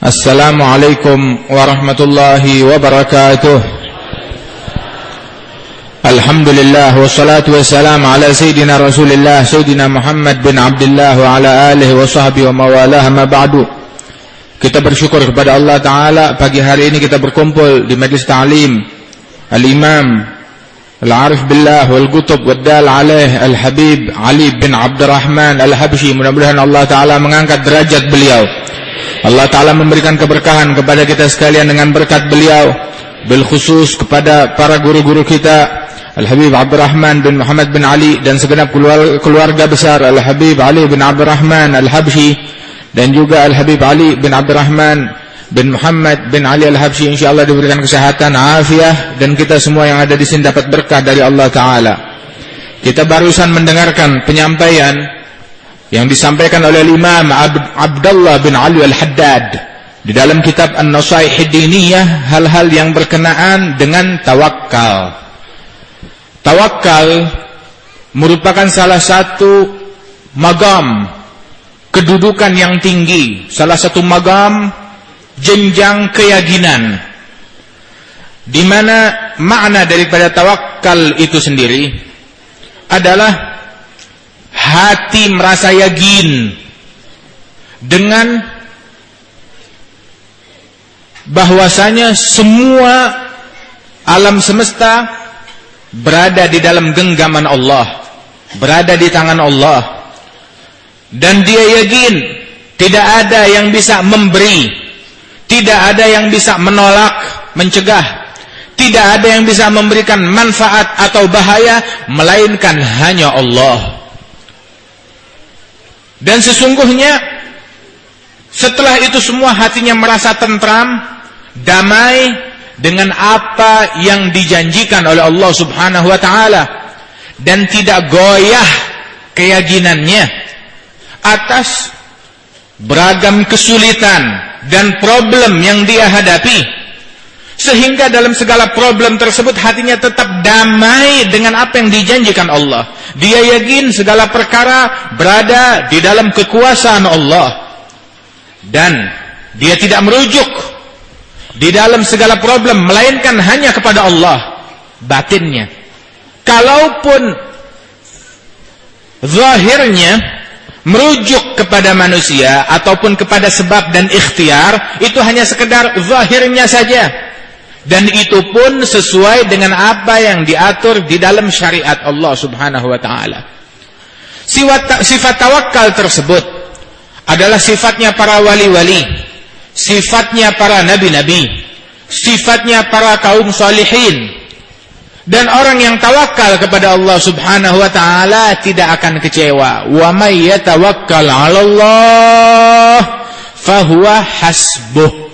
السلام عليكم ورحمة الله وبركاته الحمد لله والصلاة والسلام على سيدنا رسول الله سيدنا محمد bin Abdullah wa ala alihi wa sahbihi wa mawalah ma ba'du Kita bersyukur kepada Allah Ta'ala Pagi hari ini kita berkumpul di majlis ta'lim Al-Imam Al-Arif Billah Wal-Gutub Waddal Alaih Al-Habib Ali bin Abdurrahman Al-Habshi Mudah-mudahan Allah Ta'ala mengangkat derajat beliau. Allah Ta'ala memberikan keberkahan kepada kita sekalian dengan berkat beliau. Bil khusus kepada para guru-guru kita Al-Habib Abdurrahman bin Muhammad bin Ali Dan segenap keluarga besar Al-Habib Ali bin Abdurrahman Al-Habshi Dan juga Al-Habib Ali bin Abdurrahman bin Muhammad bin Ali Al-Habshi InsyaAllah diberikan kesehatan, afiah Dan kita semua yang ada di sini dapat berkah dari Allah Ta'ala Kita barusan mendengarkan penyampaian yang disampaikan oleh Imam Abdullah bin Ali Al-Haddad di dalam kitab An-Nasaih Diniyah hal-hal yang berkenaan dengan tawakal. Tawakal merupakan salah satu magam kedudukan yang tinggi, salah satu magam jenjang keyakinan di mana makna daripada tawakal itu sendiri adalah hati merasa yakin dengan bahwasanya semua alam semesta berada di dalam genggaman Allah, berada di tangan Allah. Dan dia yakin tidak ada yang bisa memberi, tidak ada yang bisa menolak, mencegah, tidak ada yang bisa memberikan manfaat atau bahaya melainkan hanya Allah. Dan sesungguhnya setelah itu semua hatinya merasa tentram, damai dengan apa yang dijanjikan oleh Allah Subhanahu wa taala dan tidak goyah keyakinannya atas beragam kesulitan dan problem yang dia hadapi sehingga dalam segala problem tersebut hatinya tetap damai dengan apa yang dijanjikan Allah. Dia yakin segala perkara berada di dalam kekuasaan Allah. Dan dia tidak merujuk di dalam segala problem melainkan hanya kepada Allah batinnya. Kalaupun zahirnya merujuk kepada manusia ataupun kepada sebab dan ikhtiar itu hanya sekedar zahirnya saja dan itu pun sesuai dengan apa yang diatur di dalam syariat Allah Subhanahu wa taala. Sifat, tawakal tersebut adalah sifatnya para wali-wali, sifatnya para nabi-nabi, sifatnya para kaum salihin. Dan orang yang tawakal kepada Allah Subhanahu wa taala tidak akan kecewa. Wa may yatawakkal 'ala Allah fahuwa hasbuh.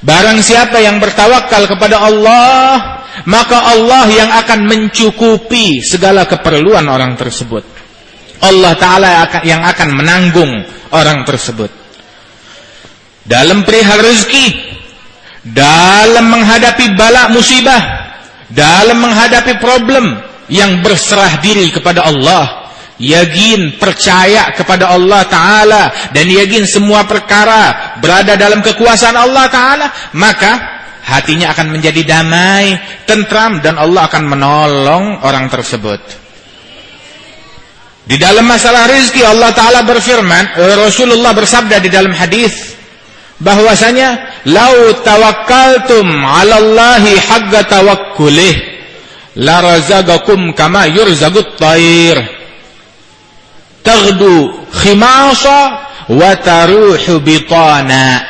Barang siapa yang bertawakal kepada Allah, maka Allah yang akan mencukupi segala keperluan orang tersebut. Allah Ta'ala yang akan menanggung orang tersebut. Dalam perihal rezeki, dalam menghadapi bala musibah, dalam menghadapi problem yang berserah diri kepada Allah, yakin percaya kepada Allah Ta'ala dan yakin semua perkara berada dalam kekuasaan Allah Ta'ala maka hatinya akan menjadi damai tentram dan Allah akan menolong orang tersebut. Di dalam masalah rizki Allah Ta'ala berfirman Rasulullah bersabda di dalam hadis bahwasanya lau tawakkaltum 'ala Allahi haqqa tawakkulih la razaqakum kama yurzagut tayr. Taghdu khimasa wa taruhu bitana.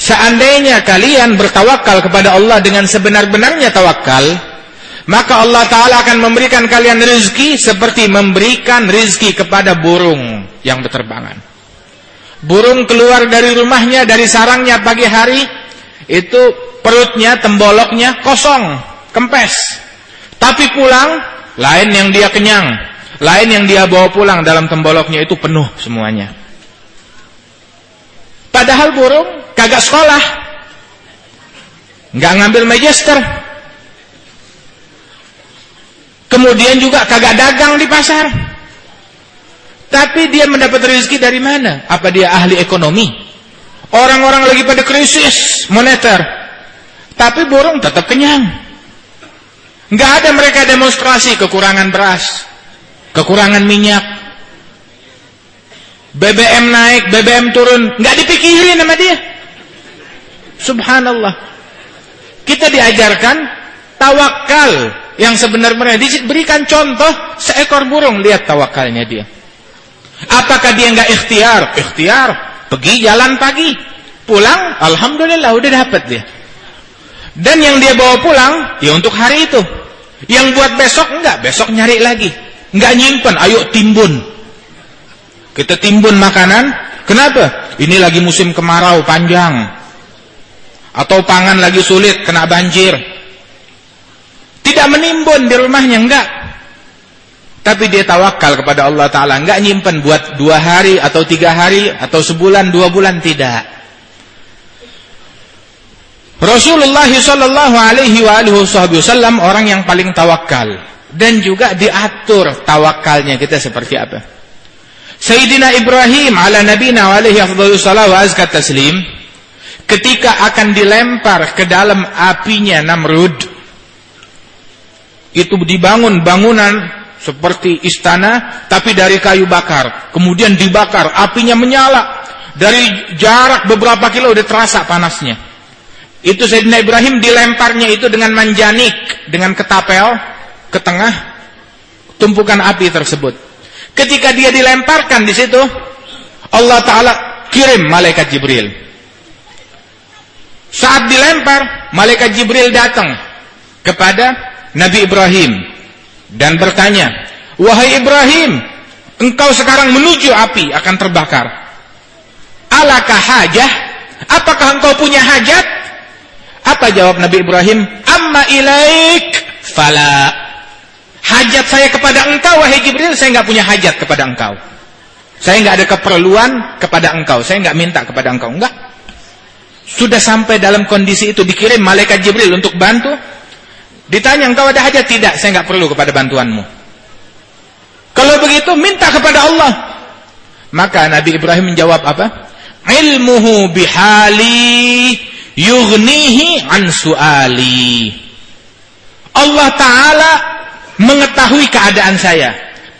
Seandainya kalian bertawakal kepada Allah dengan sebenar-benarnya tawakal maka Allah Ta'ala akan memberikan kalian rezeki seperti memberikan rezeki kepada burung yang berterbangan burung keluar dari rumahnya dari sarangnya pagi hari itu perutnya, temboloknya kosong kempes tapi pulang lain yang dia kenyang lain yang dia bawa pulang dalam temboloknya itu penuh semuanya. Padahal burung kagak sekolah. Nggak ngambil magister. Kemudian juga kagak dagang di pasar. Tapi dia mendapat rezeki dari mana? Apa dia ahli ekonomi? Orang-orang lagi pada krisis moneter. Tapi burung tetap kenyang. Nggak ada mereka demonstrasi kekurangan beras, kekurangan minyak, BBM naik, BBM turun, nggak dipikirin sama dia. Subhanallah. Kita diajarkan tawakal yang sebenarnya diberikan contoh seekor burung lihat tawakalnya dia. Apakah dia nggak ikhtiar? Ikhtiar, pergi jalan pagi, pulang, alhamdulillah udah dapat dia. Dan yang dia bawa pulang ya untuk hari itu. Yang buat besok enggak, besok nyari lagi. Enggak nyimpen, ayo timbun. Kita timbun makanan, kenapa? Ini lagi musim kemarau panjang. Atau pangan lagi sulit, kena banjir. Tidak menimbun di rumahnya, enggak. Tapi dia tawakal kepada Allah Ta'ala. Enggak nyimpen buat dua hari atau tiga hari atau sebulan, dua bulan, tidak. Rasulullah sallallahu alaihi wasallam orang yang paling tawakal dan juga diatur tawakalnya kita seperti apa. Sayyidina Ibrahim ala nabina alaihi wa azka taslim ketika akan dilempar ke dalam apinya Namrud itu dibangun bangunan seperti istana tapi dari kayu bakar kemudian dibakar apinya menyala dari jarak beberapa kilo udah terasa panasnya itu Sayyidina Ibrahim dilemparnya itu dengan manjanik, dengan ketapel ke tengah tumpukan api tersebut. Ketika dia dilemparkan di situ, Allah Taala kirim malaikat Jibril. Saat dilempar, malaikat Jibril datang kepada Nabi Ibrahim dan bertanya, "Wahai Ibrahim, engkau sekarang menuju api akan terbakar. Alakah hajah? Apakah engkau punya hajat?" Apa jawab Nabi Ibrahim? Amma ilaik fala. Hajat saya kepada engkau wahai Jibril, saya nggak punya hajat kepada engkau. Saya nggak ada keperluan kepada engkau. Saya nggak minta kepada engkau. Enggak. Sudah sampai dalam kondisi itu dikirim malaikat Jibril untuk bantu. Ditanya engkau ada hajat? Tidak, saya nggak perlu kepada bantuanmu. Kalau begitu minta kepada Allah. Maka Nabi Ibrahim menjawab apa? Ilmuhu bihali yughnihi an su'ali. Allah Ta'ala mengetahui keadaan saya.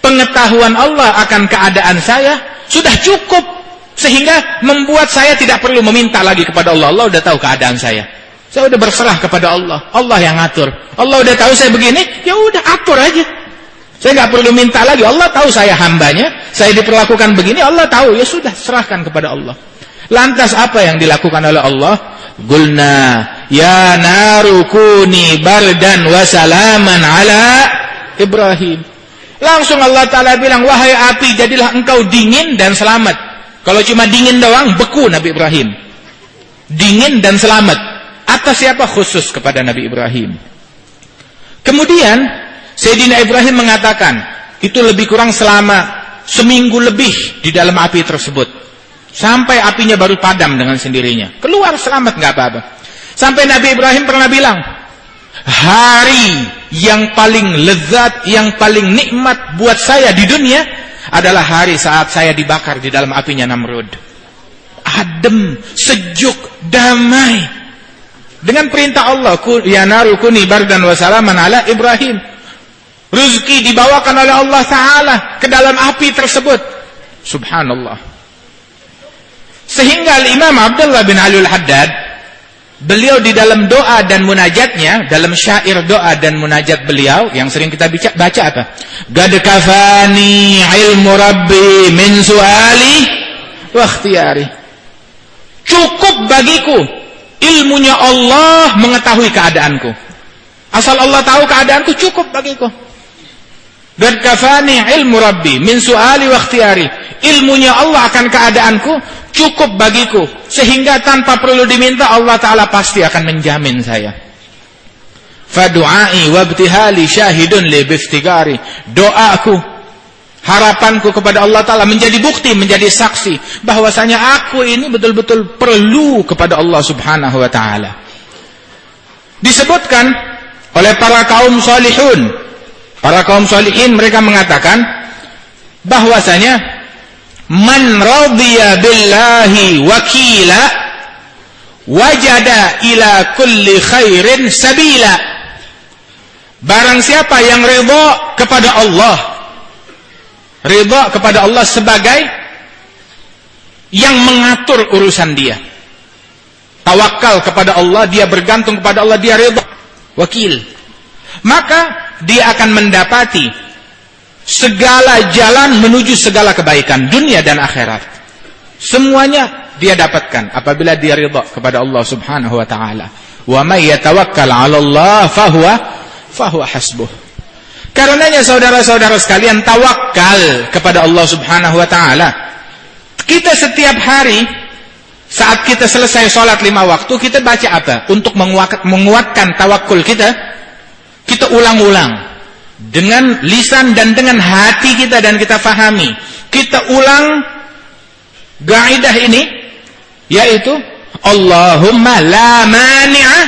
Pengetahuan Allah akan keadaan saya sudah cukup. Sehingga membuat saya tidak perlu meminta lagi kepada Allah. Allah sudah tahu keadaan saya. Saya sudah berserah kepada Allah. Allah yang ngatur. Allah sudah tahu saya begini, ya udah atur aja. Saya nggak perlu minta lagi. Allah tahu saya hambanya. Saya diperlakukan begini, Allah tahu. Ya sudah, serahkan kepada Allah. Lantas apa yang dilakukan oleh Allah? Gulna ya naru kuni bardan wa salaman ala Ibrahim. Langsung Allah Ta'ala bilang, wahai api jadilah engkau dingin dan selamat. Kalau cuma dingin doang, beku Nabi Ibrahim. Dingin dan selamat. Atas siapa? Khusus kepada Nabi Ibrahim. Kemudian, Sayyidina Ibrahim mengatakan, itu lebih kurang selama seminggu lebih di dalam api tersebut. Sampai apinya baru padam dengan sendirinya. Keluar selamat nggak apa-apa. Sampai Nabi Ibrahim pernah bilang, hari yang paling lezat, yang paling nikmat buat saya di dunia adalah hari saat saya dibakar di dalam apinya Namrud. Adem, sejuk, damai. Dengan perintah Allah, ya naru kuni bardan wa salaman ala Ibrahim. Rezeki dibawakan oleh Allah Ta'ala ke dalam api tersebut. Subhanallah. Sehingga Imam Abdullah bin Alul Haddad beliau di dalam doa dan munajatnya, dalam syair doa dan munajat beliau yang sering kita baca, baca apa? Gad kafani ilmu rabbi min suali wa ikhtiyari. Cukup bagiku ilmunya Allah mengetahui keadaanku. Asal Allah tahu keadaanku cukup bagiku. Gad kafani ilmu rabbi min suali wa ikhtiyari. Ilmunya Allah akan keadaanku cukup bagiku sehingga tanpa perlu diminta Allah taala pasti akan menjamin saya fadu'ai wabtihali syahidun li biftigari doaku harapanku kepada Allah taala menjadi bukti menjadi saksi bahwasanya aku ini betul-betul perlu kepada Allah Subhanahu wa taala. Disebutkan oleh para kaum salihun. Para kaum salihin mereka mengatakan bahwasanya man radiya billahi wakila wajada ila kulli khairin sabila. Barang siapa yang ridha kepada Allah ridha kepada Allah sebagai yang mengatur urusan dia tawakal kepada Allah dia bergantung kepada Allah dia ridha wakil maka dia akan mendapati segala jalan menuju segala kebaikan dunia dan akhirat. Semuanya dia dapatkan apabila dia ridha kepada Allah Subhanahu wa taala. Wa may yatawakkal 'ala Allah fahuwa fahuwa hasbuh. Karenanya saudara-saudara sekalian tawakal kepada Allah Subhanahu wa taala. Kita setiap hari saat kita selesai sholat lima waktu kita baca apa? Untuk menguatkan tawakul kita, kita ulang-ulang dengan lisan dan dengan hati kita dan kita fahami kita ulang gaidah ini yaitu Allahumma la mani'a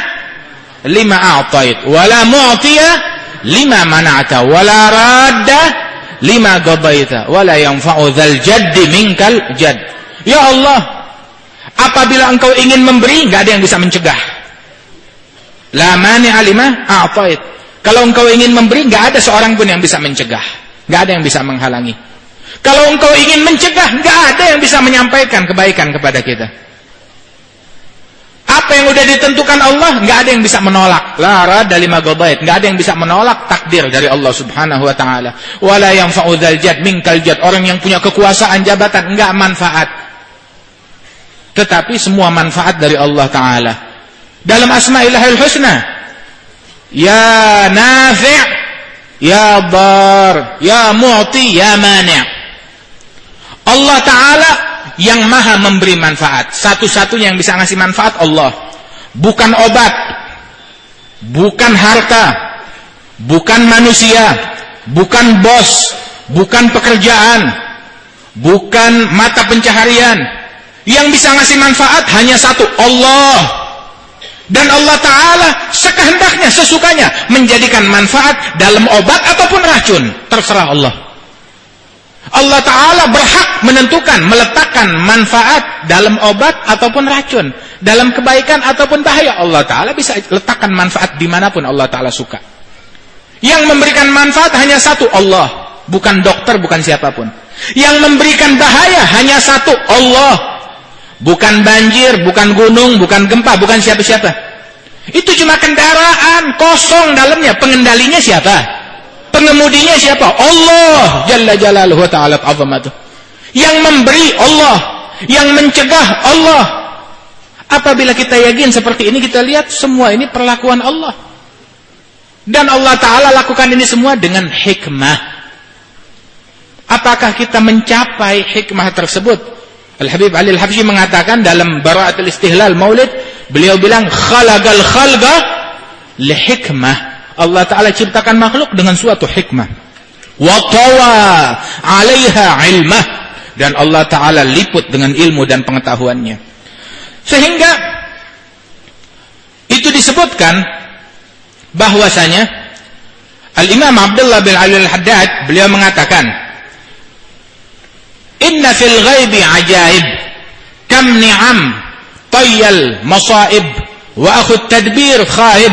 lima a'tait wa la mu'tiya lima mana'ta wa la radda lima gabaita wa la yanfa'u dzal jaddi minkal jadd ya Allah apabila engkau ingin memberi enggak ada yang bisa mencegah la mani'a lima a'tait kalau engkau ingin memberi, nggak ada seorang pun yang bisa mencegah. nggak ada yang bisa menghalangi. Kalau engkau ingin mencegah, nggak ada yang bisa menyampaikan kebaikan kepada kita. Apa yang udah ditentukan Allah, nggak ada yang bisa menolak. Lara dari magobait, nggak ada yang bisa menolak takdir dari Allah Subhanahu Wa Taala. Wala yang faudal jad mingkal jad orang yang punya kekuasaan jabatan nggak manfaat. Tetapi semua manfaat dari Allah Taala. Dalam Asmaillahil Husna, Ya nafi' Ya bar Ya mu'ti Ya mani' Allah Ta'ala yang maha memberi manfaat. Satu-satunya yang bisa ngasih manfaat Allah. Bukan obat. Bukan harta. Bukan manusia. Bukan bos. Bukan pekerjaan. Bukan mata pencaharian. Yang bisa ngasih manfaat hanya satu Allah. Dan Allah Ta'ala sekehendaknya, sesukanya menjadikan manfaat dalam obat ataupun racun. Terserah Allah. Allah Ta'ala berhak menentukan, meletakkan manfaat dalam obat ataupun racun. Dalam kebaikan ataupun bahaya. Allah Ta'ala bisa letakkan manfaat di mana pun Allah Ta'ala suka. Yang memberikan manfaat hanya satu, Allah. Bukan dokter, bukan siapa pun. Yang memberikan bahaya hanya satu, Allah. Bukan banjir, bukan gunung, bukan gempa, bukan siapa-siapa. Itu cuma kendaraan kosong dalamnya. Pengendalinya siapa? Pengemudinya siapa? Allah Jalla Jalaluhu Ta'ala azamatuh. Yang memberi Allah, yang mencegah Allah. Apabila kita yakin seperti ini, kita lihat semua ini perlakuan Allah. Dan Allah Ta'ala lakukan ini semua dengan hikmah. Apakah kita mencapai hikmah tersebut? Al-Habib Ali Al-Habsyi mengatakan dalam Bara'atul Istihlal Maulid, beliau bilang khalagal khalqa li hikmah. Allah Taala ciptakan makhluk dengan suatu hikmah. Wa tawa 'alaiha ilmah dan Allah Taala liput dengan ilmu dan pengetahuannya. Sehingga itu disebutkan bahwasanya Al-Imam Abdullah bin Ali Al-Haddad beliau mengatakan Inna fil ghaibi ajaib kam ni'am tayyal masaib wa akhu tadbir khaib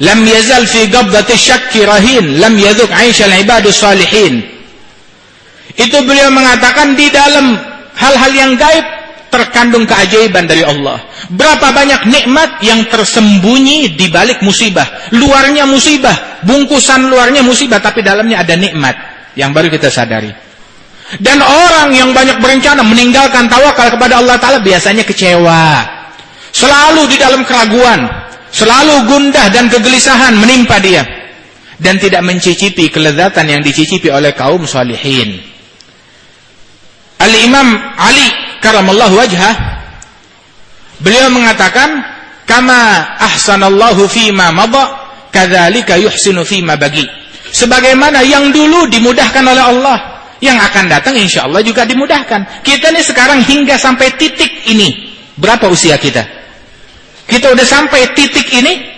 lam yazal fi qabdati syakki rahin lam yadhuk al-ibadus salihin itu beliau mengatakan di dalam hal-hal yang gaib terkandung keajaiban dari Allah. Berapa banyak nikmat yang tersembunyi di balik musibah. Luarnya musibah, bungkusan luarnya musibah tapi dalamnya ada nikmat yang baru kita sadari. Dan orang yang banyak berencana meninggalkan tawakal kepada Allah Ta'ala biasanya kecewa. Selalu di dalam keraguan. Selalu gundah dan kegelisahan menimpa dia. Dan tidak mencicipi kelezatan yang dicicipi oleh kaum salihin. Al-Imam Ali karamallahu wajhah. Beliau mengatakan, Kama ahsanallahu fima mada, kadzalika yuhsinu fima bagi. Sebagaimana yang dulu dimudahkan oleh Allah, yang akan datang insya Allah juga dimudahkan. Kita nih sekarang hingga sampai titik ini. Berapa usia kita? Kita udah sampai titik ini.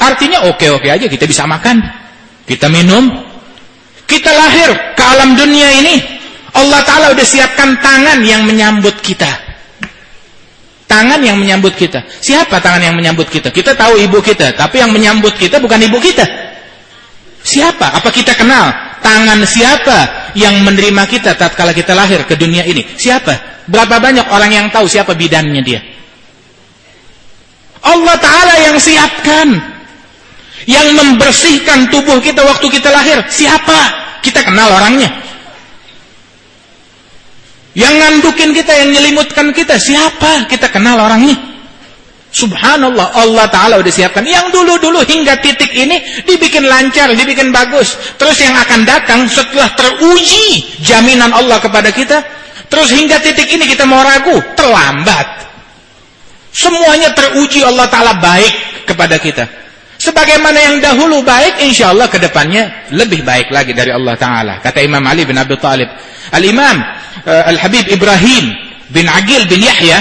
Artinya oke-oke aja kita bisa makan. Kita minum. Kita lahir ke alam dunia ini. Allah Ta'ala udah siapkan tangan yang menyambut kita. Tangan yang menyambut kita. Siapa tangan yang menyambut kita? Kita tahu ibu kita, tapi yang menyambut kita bukan ibu kita. Siapa? Apa kita kenal? Tangan siapa yang menerima kita tatkala kita lahir ke dunia ini? Siapa? Berapa banyak orang yang tahu siapa bidannya dia? Allah Ta'ala yang siapkan. Yang membersihkan tubuh kita waktu kita lahir. Siapa? Kita kenal orangnya. Yang ngandukin kita, yang nyelimutkan kita, siapa? Kita kenal orangnya. Subhanallah, Allah Ta'ala udah siapkan. Yang dulu-dulu hingga titik ini dibikin lancar, dibikin bagus. Terus yang akan datang setelah teruji jaminan Allah kepada kita. Terus hingga titik ini kita mau ragu, terlambat. Semuanya teruji Allah Ta'ala baik kepada kita. Sebagaimana yang dahulu baik, insya Allah ke depannya lebih baik lagi dari Allah Ta'ala. Kata Imam Ali bin Abi Talib. Al-Imam uh, Al-Habib Ibrahim bin Agil bin Yahya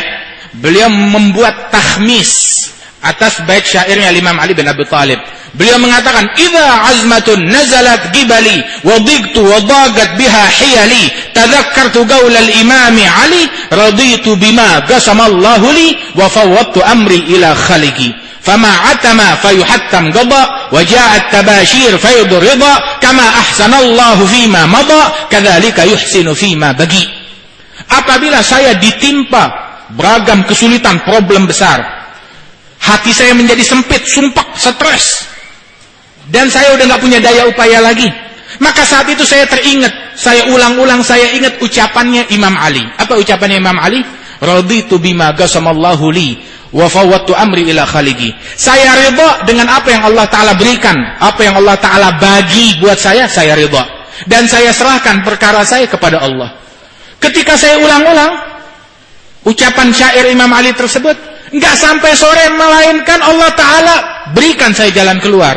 beliau membuat tahmis atas bait syairnya Imam Ali bin Abi Talib beliau mengatakan idza azmatun nazalat gibali wa dhigtu wa dagat biha hiyali tadhakkartu qaul al-imam Ali raditu bima qasamallahu li wa fawwadtu amri ila khaliqi فما عتم فيحتم قضاء وجاء التباشير فيض رضا كما أحسن الله فيما مضى كذلك يحسن فيما بقي apabila saya ditimpa beragam kesulitan problem besar hati saya menjadi sempit sumpak stres dan saya udah nggak punya daya upaya lagi maka saat itu saya teringat saya ulang-ulang saya ingat ucapannya Imam Ali apa ucapannya Imam Ali raditu bima gasamallahu li wa fawwattu amri ila khaliki. Saya ridha dengan apa yang Allah taala berikan, apa yang Allah taala bagi buat saya, saya ridha. Dan saya serahkan perkara saya kepada Allah. Ketika saya ulang-ulang ucapan syair Imam Ali tersebut, enggak sampai sore melainkan Allah taala berikan saya jalan keluar.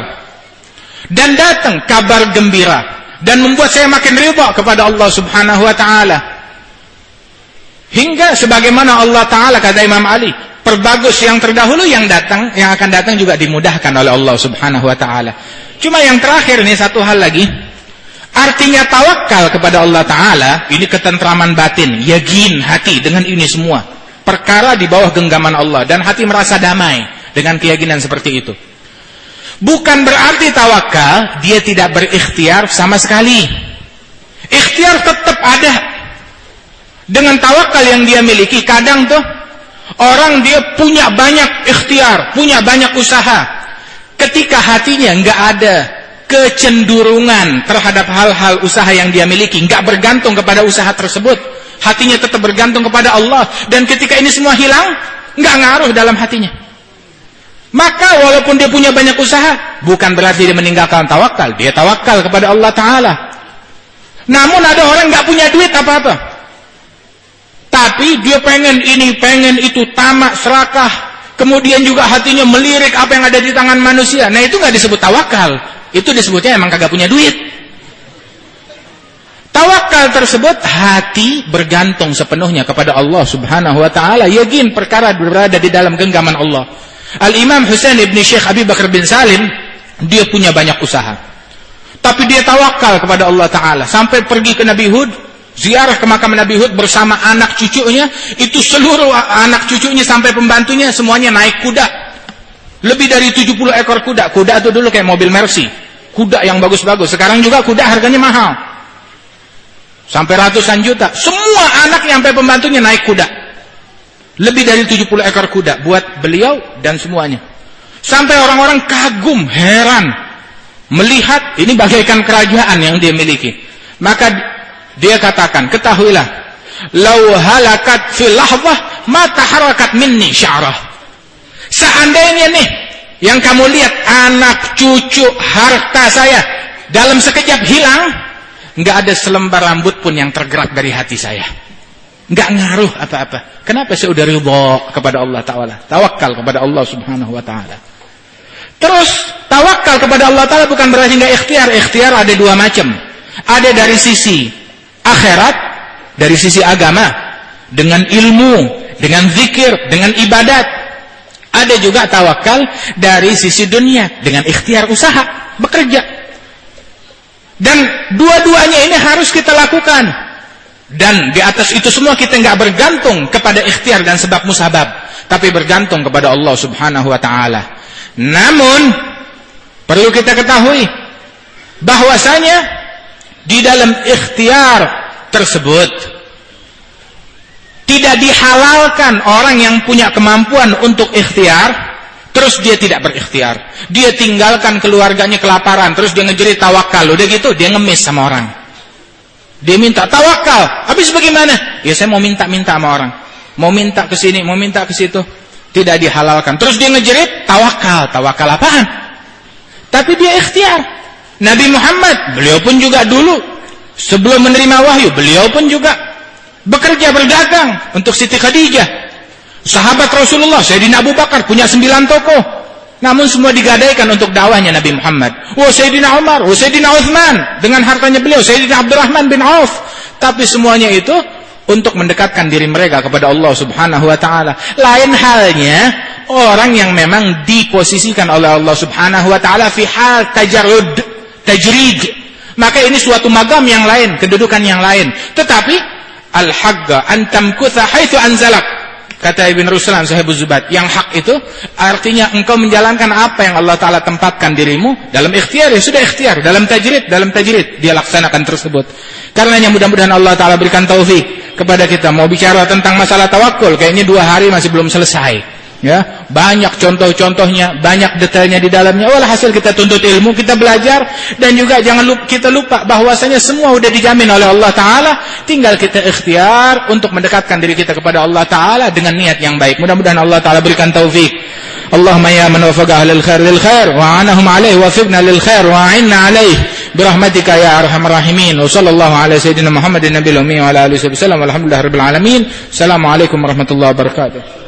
Dan datang kabar gembira dan membuat saya makin ridha kepada Allah Subhanahu wa taala. Hingga sebagaimana Allah taala kata Imam Ali, perbagus yang terdahulu yang datang yang akan datang juga dimudahkan oleh Allah Subhanahu wa taala. Cuma yang terakhir ini satu hal lagi. Artinya tawakal kepada Allah taala ini ketentraman batin, yakin hati dengan ini semua. Perkara di bawah genggaman Allah dan hati merasa damai dengan keyakinan seperti itu. Bukan berarti tawakal dia tidak berikhtiar sama sekali. Ikhtiar tetap ada. Dengan tawakal yang dia miliki kadang tuh Orang dia punya banyak ikhtiar, punya banyak usaha. Ketika hatinya nggak ada kecenderungan terhadap hal-hal usaha yang dia miliki, nggak bergantung kepada usaha tersebut, hatinya tetap bergantung kepada Allah. Dan ketika ini semua hilang, nggak ngaruh dalam hatinya. Maka walaupun dia punya banyak usaha, bukan berarti dia meninggalkan tawakal. Dia tawakal kepada Allah Taala. Namun ada orang nggak punya duit apa-apa. Tapi dia pengen ini, pengen itu, tamak, serakah. Kemudian juga hatinya melirik apa yang ada di tangan manusia. Nah itu nggak disebut tawakal. Itu disebutnya emang kagak punya duit. Tawakal tersebut hati bergantung sepenuhnya kepada Allah Subhanahu wa taala, yakin perkara berada di dalam genggaman Allah. Al-Imam Husain ibn Syekh Abi Bakar bin Salim dia punya banyak usaha. Tapi dia tawakal kepada Allah taala sampai pergi ke Nabi Hud, ziarah ke makam Nabi Hud bersama anak cucunya, itu seluruh anak cucunya sampai pembantunya semuanya naik kuda. Lebih dari 70 ekor kuda. Kuda itu dulu kayak mobil Mercy. Kuda yang bagus-bagus. Sekarang juga kuda harganya mahal. Sampai ratusan juta. Semua anak sampai pembantunya naik kuda. Lebih dari 70 ekor kuda buat beliau dan semuanya. Sampai orang-orang kagum, heran melihat ini bagaikan kerajaan yang dia miliki. Maka dia katakan, ketahuilah, lau halakat fil lahzah mata harakat minni sya'rah. Seandainya nih yang kamu lihat anak cucu harta saya dalam sekejap hilang, nggak ada selembar rambut pun yang tergerak dari hati saya. Nggak ngaruh apa-apa. Kenapa saya udah ridho kepada Allah Taala? Tawakal kepada Allah Subhanahu Wa Taala. Terus tawakal kepada Allah Taala bukan berarti nggak ikhtiar. Ikhtiar ada dua macam. Ada dari sisi akhirat dari sisi agama dengan ilmu, dengan zikir, dengan ibadat. Ada juga tawakal dari sisi dunia dengan ikhtiar usaha, bekerja. Dan dua-duanya ini harus kita lakukan. Dan di atas itu semua kita nggak bergantung kepada ikhtiar dan sebab musabab, tapi bergantung kepada Allah Subhanahu wa taala. Namun perlu kita ketahui bahwasanya di dalam ikhtiar tersebut tidak dihalalkan orang yang punya kemampuan untuk ikhtiar terus dia tidak berikhtiar. Dia tinggalkan keluarganya kelaparan, terus dia ngejerit tawakal. Udah gitu dia ngemis sama orang. Dia minta tawakal. Habis bagaimana? Ya saya mau minta-minta sama orang. Mau minta ke sini, mau minta ke situ. Tidak dihalalkan. Terus dia ngejerit tawakal. Tawakal apaan? Tapi dia ikhtiar. Nabi Muhammad, beliau pun juga dulu sebelum menerima wahyu, beliau pun juga bekerja berdagang untuk Siti Khadijah. Sahabat Rasulullah, Sayyidina Abu Bakar punya sembilan toko. Namun semua digadaikan untuk dakwahnya Nabi Muhammad. Oh Sayyidina Umar, oh Sayyidina Uthman. Dengan hartanya beliau, Sayyidina Abdurrahman bin Auf. Tapi semuanya itu untuk mendekatkan diri mereka kepada Allah subhanahu wa ta'ala. Lain halnya, orang yang memang diposisikan oleh Allah subhanahu wa ta'ala fi hal tajarud, tajrid. Maka ini suatu magam yang lain, kedudukan yang lain. Tetapi, al-hagga antamkutha haithu anzalak Kata Ibn Ruslan Sahibul Zubat, yang hak itu artinya engkau menjalankan apa yang Allah Ta'ala tempatkan dirimu dalam ikhtiar, ya sudah ikhtiar, dalam tajrid, dalam tajrid, dia laksanakan tersebut. Karenanya mudah-mudahan Allah Ta'ala berikan taufik kepada kita. Mau bicara tentang masalah tawakul, kayaknya dua hari masih belum selesai ya banyak contoh-contohnya banyak detailnya di dalamnya hasil kita tuntut ilmu kita belajar dan juga jangan lupa, kita lupa bahwasanya semua sudah dijamin oleh Allah taala tinggal kita ikhtiar untuk mendekatkan diri kita kepada Allah taala dengan niat yang baik mudah-mudahan Allah taala berikan taufik Allahumma ya man wafaqa ahlal khair lil khair wa anahum alaihi wa fibna lil khair wa a'inna alaihi برحمتك يا ارحم الراحمين وصلى الله على سيدنا محمد النبي الامي وعلى اله وصحبه وسلم والحمد لله رب العالمين السلام عليكم ورحمه الله وبركاته